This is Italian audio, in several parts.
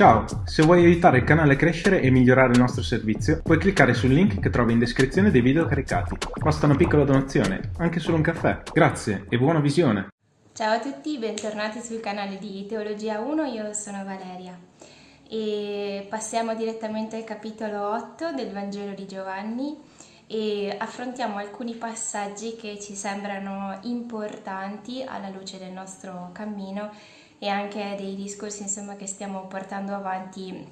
Ciao, se vuoi aiutare il canale a crescere e migliorare il nostro servizio, puoi cliccare sul link che trovi in descrizione dei video caricati. Basta una piccola donazione, anche solo un caffè. Grazie e buona visione! Ciao a tutti, bentornati sul canale di Teologia 1, io sono Valeria e passiamo direttamente al capitolo 8 del Vangelo di Giovanni e affrontiamo alcuni passaggi che ci sembrano importanti alla luce del nostro cammino e anche dei discorsi insomma, che stiamo portando avanti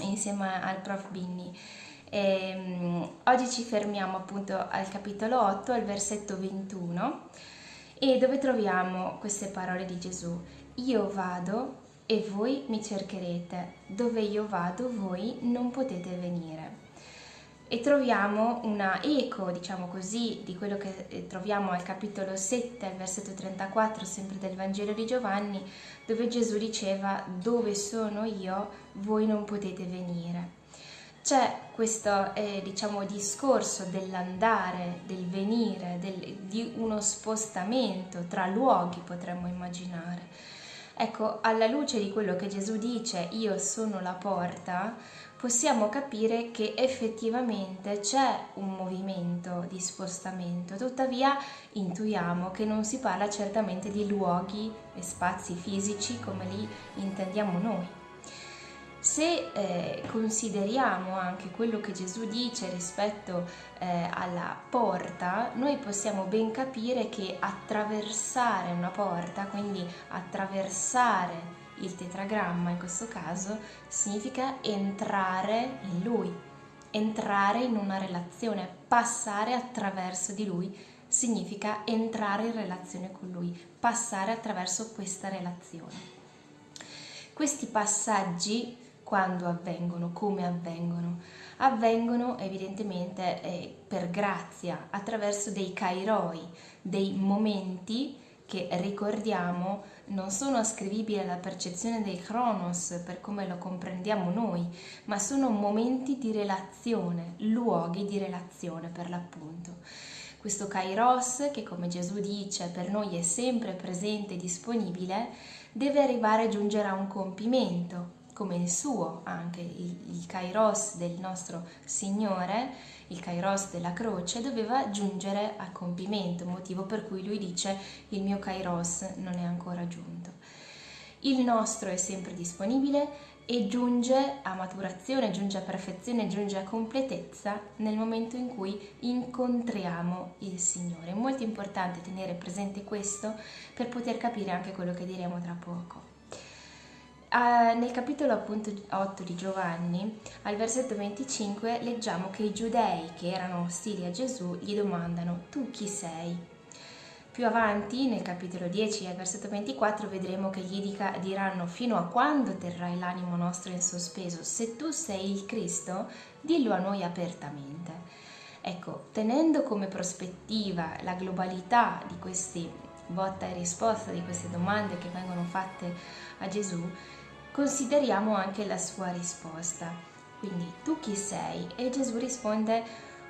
insieme al prof Binni. E, um, oggi ci fermiamo appunto al capitolo 8, al versetto 21, e dove troviamo queste parole di Gesù. Io vado e voi mi cercherete, dove io vado voi non potete venire e troviamo una eco, diciamo così, di quello che eh, troviamo al capitolo 7, al versetto 34, sempre del Vangelo di Giovanni, dove Gesù diceva dove sono io, voi non potete venire. C'è questo eh, diciamo, discorso dell'andare, del venire, del, di uno spostamento tra luoghi, potremmo immaginare. Ecco, alla luce di quello che Gesù dice, io sono la porta, possiamo capire che effettivamente c'è un movimento di spostamento, tuttavia intuiamo che non si parla certamente di luoghi e spazi fisici come li intendiamo noi. Se eh, consideriamo anche quello che Gesù dice rispetto eh, alla porta, noi possiamo ben capire che attraversare una porta, quindi attraversare il tetragramma in questo caso significa entrare in lui, entrare in una relazione, passare attraverso di lui significa entrare in relazione con lui, passare attraverso questa relazione. Questi passaggi quando avvengono, come avvengono? Avvengono evidentemente eh, per grazia, attraverso dei kairoi, dei momenti che ricordiamo non sono ascrivibili alla percezione del Chronos per come lo comprendiamo noi, ma sono momenti di relazione, luoghi di relazione per l'appunto. Questo Kairos, che come Gesù dice per noi è sempre presente e disponibile, deve arrivare a giungere a un compimento, come il suo, anche il, il Kairos del nostro Signore, il Kairos della croce, doveva giungere a compimento, motivo per cui lui dice il mio Kairos non è ancora giunto. Il nostro è sempre disponibile e giunge a maturazione, giunge a perfezione, giunge a completezza nel momento in cui incontriamo il Signore. È molto importante tenere presente questo per poter capire anche quello che diremo tra poco. Uh, nel capitolo appunto 8 di Giovanni, al versetto 25, leggiamo che i giudei che erano ostili a Gesù gli domandano tu chi sei? Più avanti, nel capitolo 10, al versetto 24, vedremo che gli dica, diranno fino a quando terrai l'animo nostro in sospeso? Se tu sei il Cristo, dillo a noi apertamente. Ecco, tenendo come prospettiva la globalità di questi botta e risposta, di queste domande che vengono fatte a Gesù, consideriamo anche la sua risposta. Quindi tu chi sei? E Gesù risponde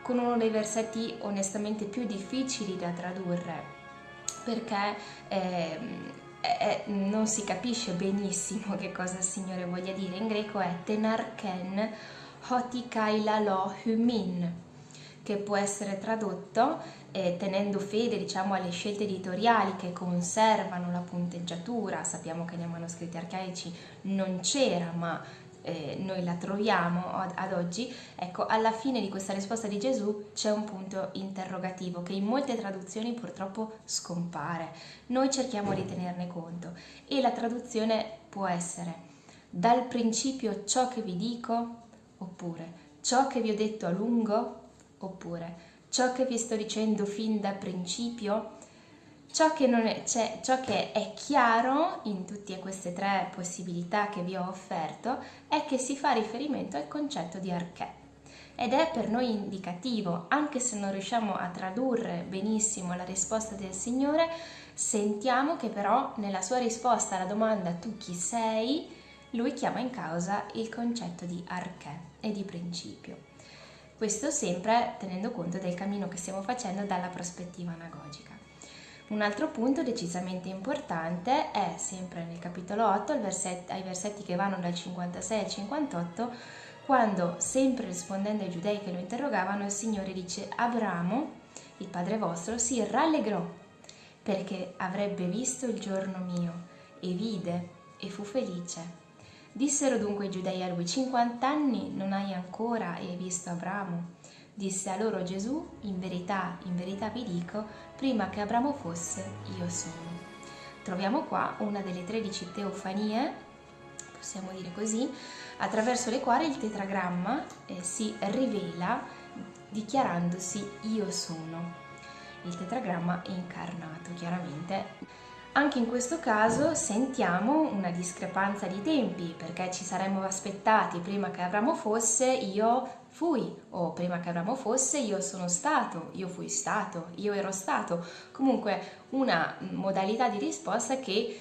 con uno dei versetti onestamente più difficili da tradurre perché eh, eh, non si capisce benissimo che cosa il Signore voglia dire. In greco è tenarken hotikaila lo humin, che può essere tradotto eh, tenendo fede diciamo, alle scelte editoriali che conservano la punteggiatura, sappiamo che nei manoscritti arcaici non c'era ma eh, noi la troviamo ad, ad, oggi, ecco alla fine di questa risposta di Gesù c'è un punto interrogativo che in molte traduzioni purtroppo scompare, noi cerchiamo di tenerne conto e la traduzione può essere dal principio ciò che vi dico oppure ciò che vi ho detto a lungo oppure ciò che vi sto dicendo fin da principio, ciò che, è, cioè, ciò che è chiaro in tutte queste tre possibilità che vi ho offerto è che si fa riferimento al concetto di archè ed è per noi indicativo, anche se non riusciamo a tradurre benissimo la risposta del Signore, sentiamo che però nella sua risposta alla domanda tu chi sei, lui chiama in causa il concetto di archè e di principio. Questo sempre tenendo conto del cammino che stiamo facendo dalla prospettiva anagogica. Un altro punto decisamente importante è sempre nel capitolo 8, ai versetti che vanno dal 56 al 58, quando, sempre rispondendo ai giudei che lo interrogavano, il Signore dice Abramo, il padre vostro, si rallegrò perché avrebbe visto il giorno mio e vide e fu felice. Dissero dunque i giudei a lui, 50 anni non hai ancora e hai visto Abramo? Disse a loro Gesù, in verità, in verità vi dico, prima che Abramo fosse, io sono. Troviamo qua una delle 13 teofanie, possiamo dire così, attraverso le quali il tetragramma eh, si rivela dichiarandosi io sono. Il tetragramma è incarnato, chiaramente. Anche in questo caso sentiamo una discrepanza di tempi, perché ci saremmo aspettati prima che Abramo fosse io fui, o prima che Abramo fosse io sono stato, io fui stato, io ero stato. Comunque una modalità di risposta che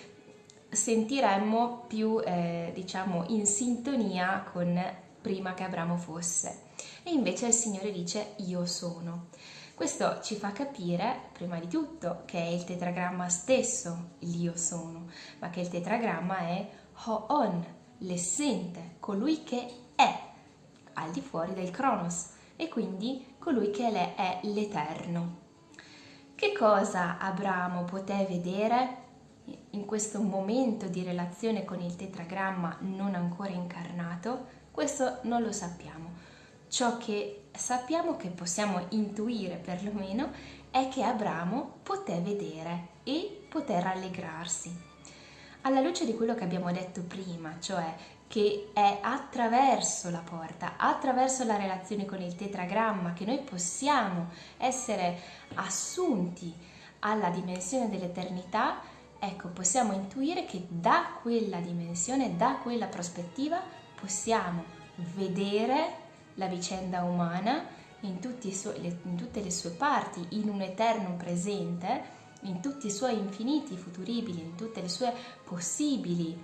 sentiremmo più, eh, diciamo, in sintonia con prima che Abramo fosse. E invece il Signore dice io sono. Questo ci fa capire, prima di tutto, che è il tetragramma stesso l'io sono, ma che il tetragramma è Ho-On, l'essente, colui che è al di fuori del Cronos e quindi colui che è l'Eterno. Che cosa Abramo poté vedere in questo momento di relazione con il tetragramma non ancora incarnato? Questo non lo sappiamo ciò che sappiamo che possiamo intuire perlomeno è che Abramo poté vedere e poté rallegrarsi. Alla luce di quello che abbiamo detto prima, cioè che è attraverso la porta, attraverso la relazione con il tetragramma che noi possiamo essere assunti alla dimensione dell'eternità, ecco, possiamo intuire che da quella dimensione, da quella prospettiva, possiamo vedere la vicenda umana in, suoi, in, tutte le sue parti, in un eterno presente, in tutti i suoi infiniti futuribili, in tutte le sue possibili,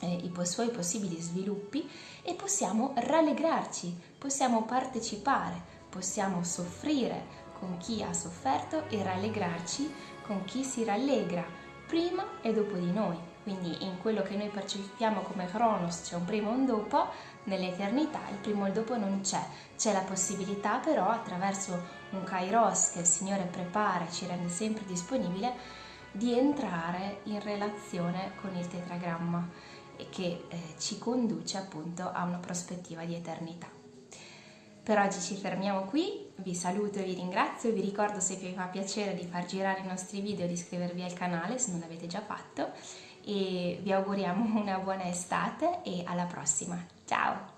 eh, i suoi possibili sviluppi e possiamo rallegrarci, possiamo partecipare, possiamo soffrire con chi ha sofferto e rallegrarci con chi si rallegra prima e dopo di noi. Quindi in quello che noi percepiamo come Cronos c'è un prima e un dopo, nell'eternità il primo e il dopo non c'è. C'è la possibilità però attraverso un Kairos che il Signore prepara e ci rende sempre disponibile di entrare in relazione con il tetragramma e che eh, ci conduce appunto a una prospettiva di eternità. Per oggi ci fermiamo qui, vi saluto e vi ringrazio, vi ricordo se vi fa piacere di far girare i nostri video di iscrivervi al canale se non l'avete già fatto e vi auguriamo una buona estate e alla prossima. Ciao!